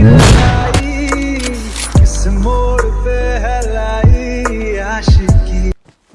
Yeah.